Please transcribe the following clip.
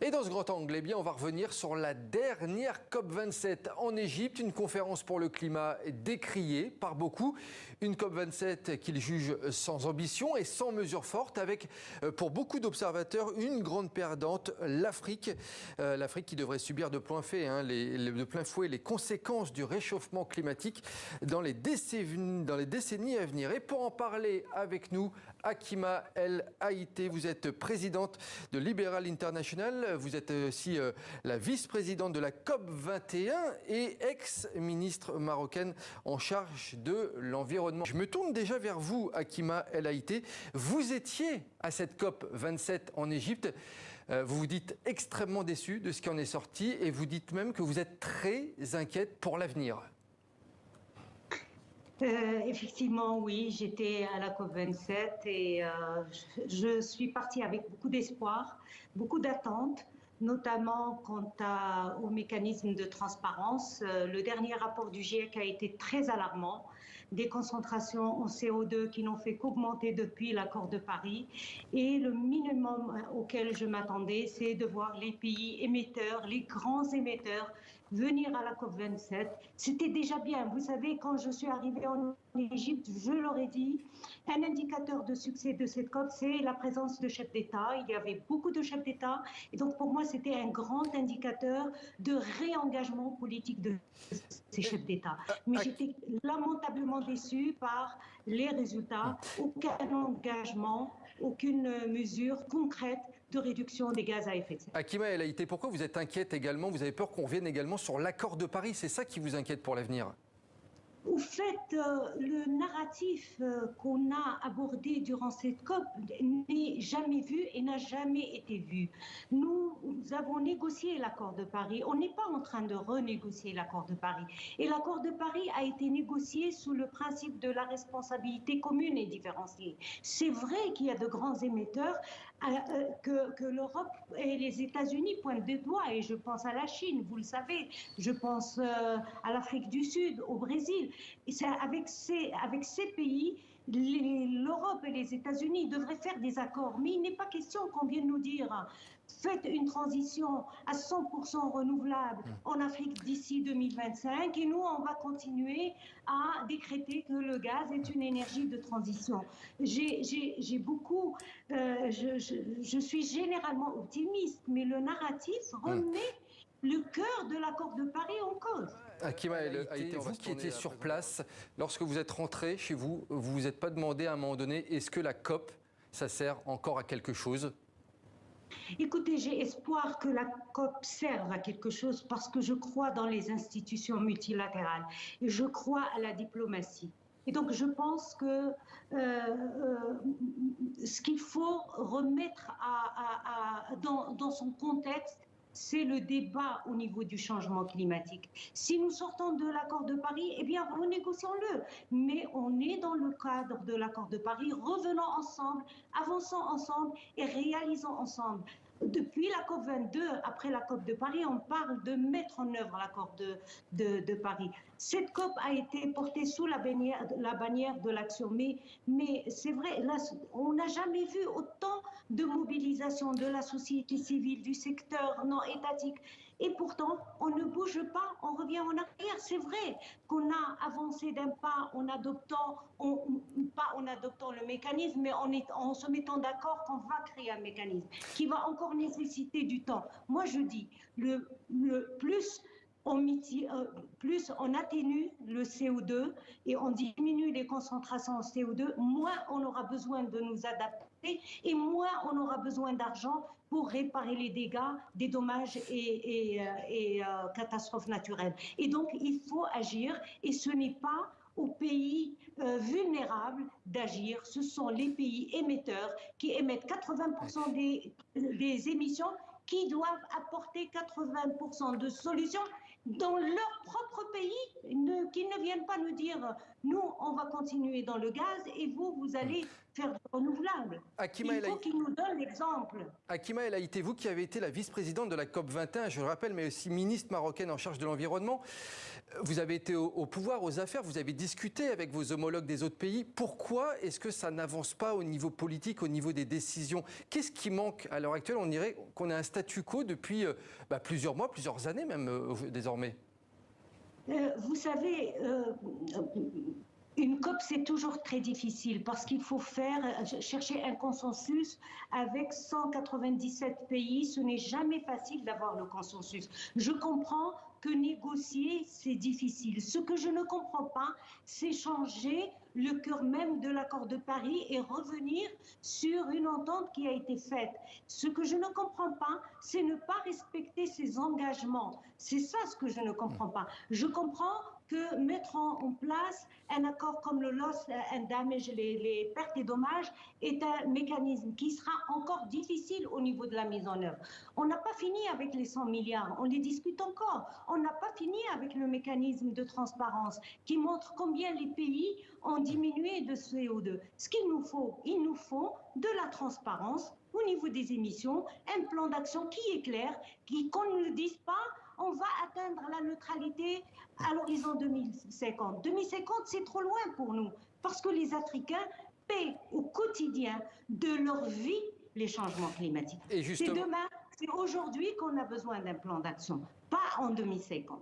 Et dans ce grand angle, eh bien, on va revenir sur la dernière COP27 en Égypte, une conférence pour le climat décriée par beaucoup, une COP27 qu'ils jugent sans ambition et sans mesures fortes, avec euh, pour beaucoup d'observateurs une grande perdante, l'Afrique. Euh, L'Afrique qui devrait subir de plein, fait, hein, de plein fouet les conséquences du réchauffement climatique dans les décennies à venir. Et pour en parler avec nous, Akima El Haïté, vous êtes présidente de Liberal International vous êtes aussi euh, la vice-présidente de la COP 21 et ex-ministre marocaine en charge de l'environnement. Je me tourne déjà vers vous, Akima El Haïté. Vous étiez à cette COP 27 en Égypte. Euh, vous vous dites extrêmement déçu de ce qui en est sorti et vous dites même que vous êtes très inquiète pour l'avenir. Euh, effectivement, oui, j'étais à la COP27 et euh, je, suis partie avec beaucoup d'espoir, beaucoup d'attentes, notamment quant au mécanisme de transparence. Euh, le dernier rapport du GIEC a été très alarmant. Des concentrations en CO2 qui n'ont fait qu'augmenter depuis l'accord de Paris. Et le minimum auquel je m'attendais, c'est de voir les pays émetteurs, les grands émetteurs, venir à la COP27. C'était déjà bien. Vous savez, quand je suis arrivée en Égypte, je leur ai dit, un indicateur de succès de cette COP, c'est la présence de chefs d'État. Il y avait beaucoup de chefs d'État. Et donc, pour moi, c'était un grand indicateur de réengagement politique de ces chefs d'État. Mais j'étais lamentablement déçue par les résultats. Aucun engagement, aucune mesure concrète de réduction des gaz à effet de serre. Akima El Haïté, pourquoi vous êtes inquiète également? Vous avez peur qu'on revienne également sur l'accord de Paris? C'est ça qui vous inquiète pour l'avenir? Au fait, euh, le narratif euh, qu'on a abordé durant cette COP n'est jamais vu et n'a jamais été vu. Nous, avons négocié l'accord de Paris. On n'est pas en train de renégocier l'accord de Paris. Et l'accord de Paris a été négocié sous le principe de la responsabilité commune et différenciée. C'est vrai qu'il y a de grands émetteurs euh, que, que l'Europe et les États-Unis pointent des doigts. Et je pense à la Chine, vous le savez. Je pense à l'Afrique du Sud, au Brésil. Et c'est avec ces, avec ces pays, l'Europe et les États-Unis devraient faire des accords. Mais il n'est pas question qu'on vienne nous dire faites une transition à 100% renouvelable en Afrique d'ici 2025 et nous, on va continuer à décréter que le gaz est une énergie de transition. J'ai beaucoup, euh, je, je, je, suis généralement optimiste, mais le narratif remet le cœur de l'accord de Paris en cause. Akima a été, vous qui étiez sur place, lorsque vous êtes rentré chez vous, vous vous êtes pas demandé à un moment donné, est-ce que la COP, ça sert encore à quelque chose? Écoutez, j'ai espoir que la COP serve à quelque chose parce que je crois dans les institutions multilatérales et je crois à la diplomatie. Et donc, je pense que euh, euh, ce qu'il faut remettre dans, dans son contexte, c'est le débat au niveau du changement climatique. Si nous sortons de l'accord de Paris, eh bien, renégocions-le. Mais on est dans le cadre de l'accord de Paris. Revenons ensemble, avançons ensemble et réalisons ensemble. Depuis la COP 22, après la COP de Paris, on parle de mettre en œuvre l'accord de, de, Paris. Cette COP a été portée sous la bannière, de l'action. Mais, mais c'est vrai, on n'a jamais vu autant de mobilisation de la société civile, du secteur non étatique. Et pourtant, on ne bouge pas, on revient en arrière. C'est vrai qu'on a avancé d'un pas en adoptant, pas en adoptant le mécanisme, mais en, en se mettant d'accord qu'on va créer un mécanisme qui va encore nécessiter du temps. Moi, je dis, le, le plus euh, plus on atténue le CO2 et on diminue les concentrations en CO2, moins on aura besoin de nous adapter et moins on aura besoin d'argent pour réparer les dégâts des dommages et, et, euh, euh, catastrophes naturelles. Et donc, il faut agir et ce n'est pas aux pays vulnérables d'agir. Ce sont les pays émetteurs qui émettent 80% des, des émissions qui doivent apporter 80% de solutions dans leur propre pays, qu'ils ne viennent pas nous dire Nous, on va continuer dans le gaz et vous, vous allez faire du renouvelable. Akima Il faut qu'ils nous donnent l'exemple. Akima El Haïté, vous qui avez été la vice-présidente de la COP 21, je le rappelle, mais aussi ministre marocaine en charge de l'environnement, vous avez été au, au, pouvoir, aux affaires, vous avez discuté avec vos homologues des autres pays. Pourquoi est-ce que ça n'avance pas au niveau politique, au niveau des décisions? Qu'est-ce qui manque à l'heure actuelle? On dirait qu'on a un statu quo depuis euh, bah, plusieurs mois, plusieurs années même euh, désormais. Euh, vous savez, euh, une COP, c'est toujours très difficile parce qu'il faut faire, chercher un consensus avec 197 pays. Ce n'est jamais facile d'avoir le consensus. Je comprends que négocier, c'est difficile. Ce que je ne comprends pas, c'est changer le cœur même de l'accord de Paris et revenir sur une entente qui a été faite. Ce que je ne comprends pas, c'est ne pas respecter ses engagements. C'est ça ce que je ne comprends pas. Je comprends que mettre en, place un accord comme le loss and damage, les, pertes et dommages, est un mécanisme qui sera encore difficile au niveau de la mise en œuvre. On n'a pas fini avec les 100 milliards, on les discute encore. On n'a pas fini avec le mécanisme de transparence qui montre combien les pays ont diminué de CO2. Ce qu'il nous faut, il nous faut de la transparence au niveau des émissions, un plan d'action qui est clair, qu'on ne le dise pas, on va atteindre la neutralité à l'horizon 2050. 2050, c'est trop loin pour nous, parce que les Africains paient au quotidien de leur vie les changements climatiques. C'est demain, c'est aujourd'hui qu'on a besoin d'un plan d'action, pas en 2050.